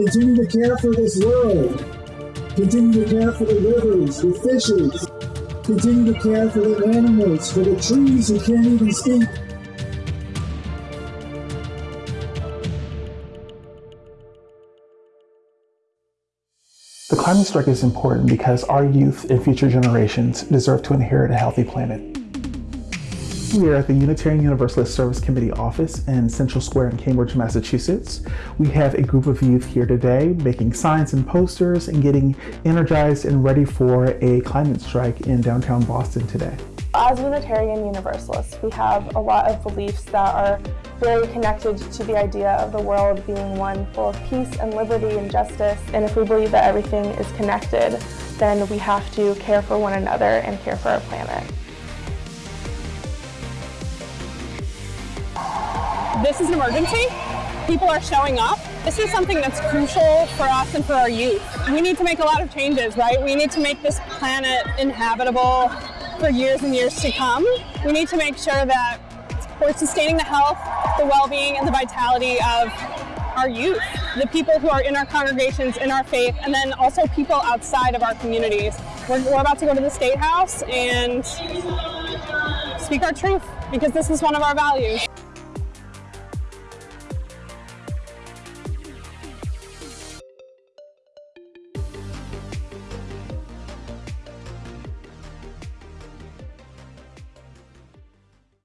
Continue to care for this world. Continue to care for the rivers, the fishes. Continue to care for the animals, for the trees who can't even speak. The climate strike is important because our youth and future generations deserve to inherit a healthy planet. We are at the Unitarian Universalist Service Committee office in Central Square in Cambridge, Massachusetts. We have a group of youth here today making signs and posters and getting energized and ready for a climate strike in downtown Boston today. As Unitarian Universalists, we have a lot of beliefs that are very connected to the idea of the world being one full of peace and liberty and justice. And if we believe that everything is connected, then we have to care for one another and care for our planet. This is an emergency. People are showing up. This is something that's crucial for us and for our youth. We need to make a lot of changes, right? We need to make this planet inhabitable for years and years to come. We need to make sure that we're sustaining the health, the well-being, and the vitality of our youth, the people who are in our congregations, in our faith, and then also people outside of our communities. We're, we're about to go to the State House and speak our truth because this is one of our values.